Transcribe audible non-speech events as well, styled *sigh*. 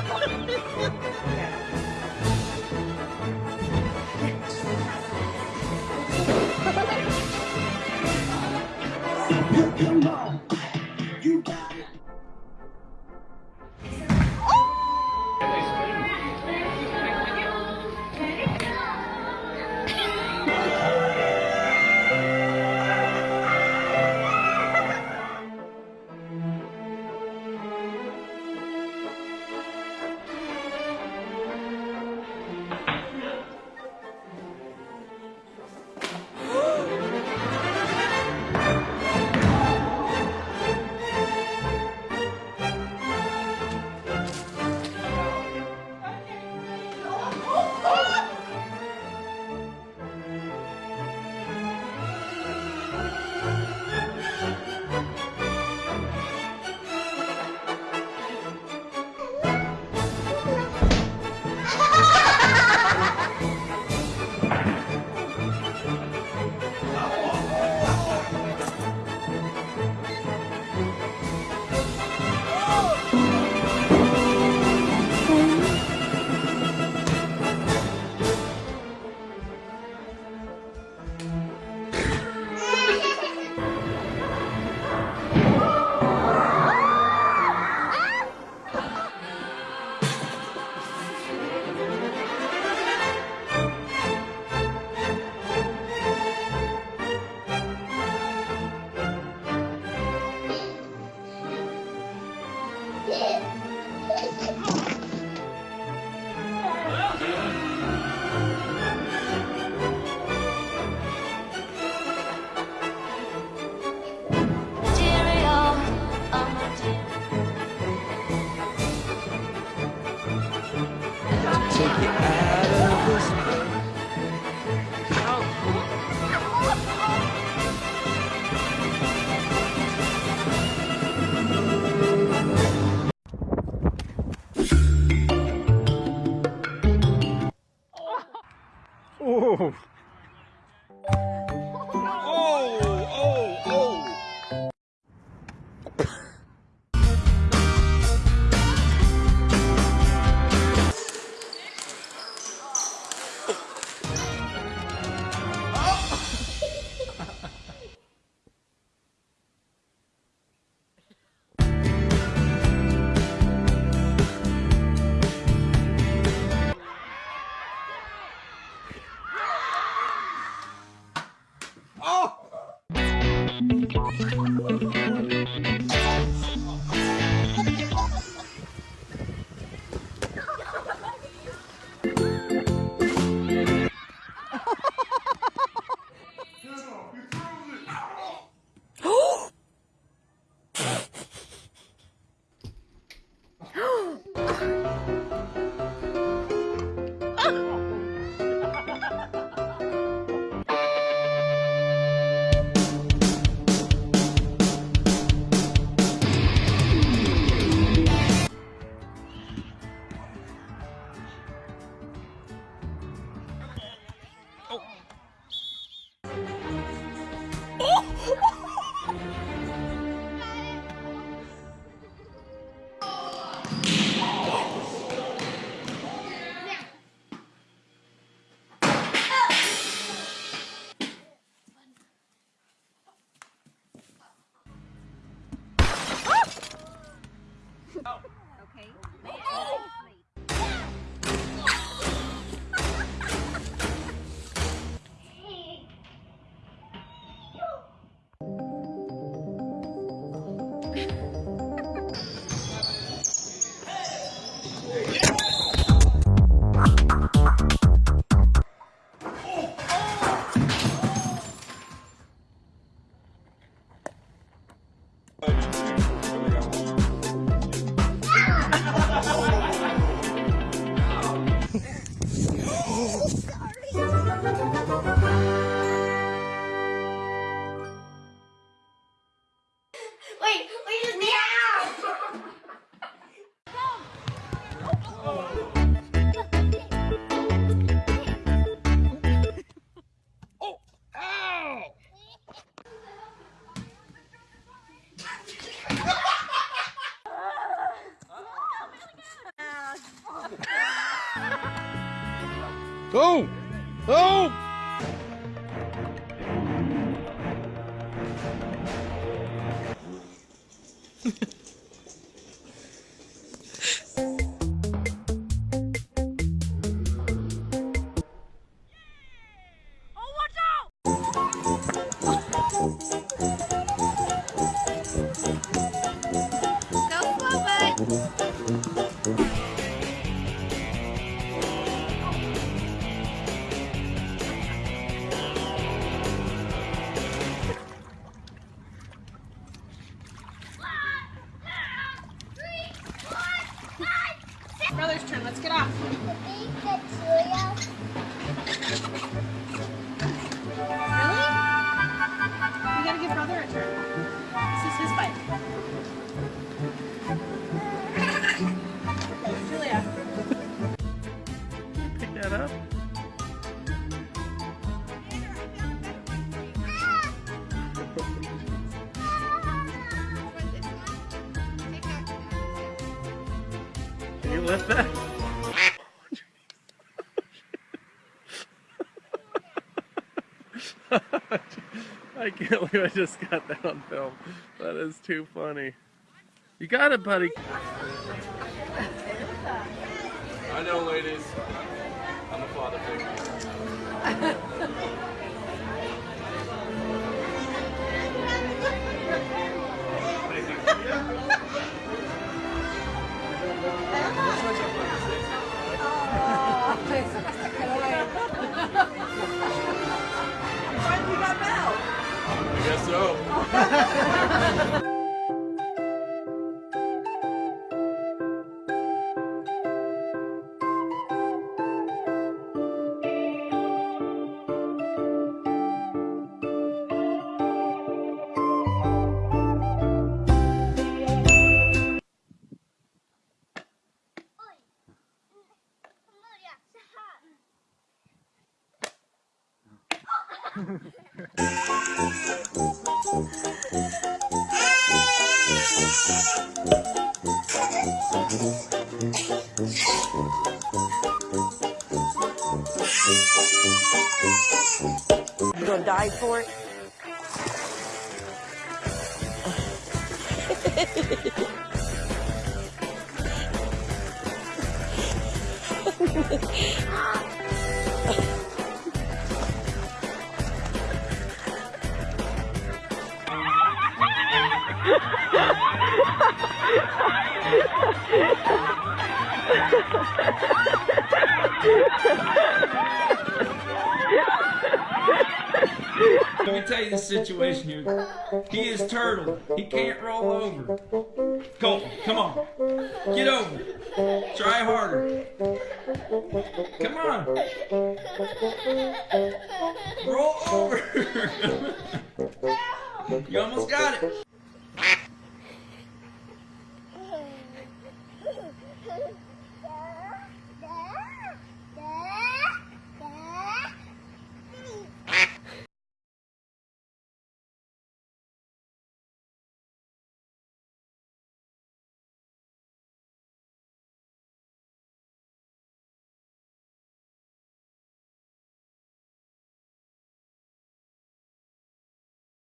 フフフフ。Oh. Wait, Oh! Oh! You lift that? I can't believe I just got that on film. That is too funny. You got it, buddy. I know, ladies. I'm a father figure. *laughs* You gonna die for it? *laughs* Let me tell you the situation here. He is turtle. He can't roll over. Colton, come on. Get over. Try harder. Come on. Roll over. *laughs* you almost got it.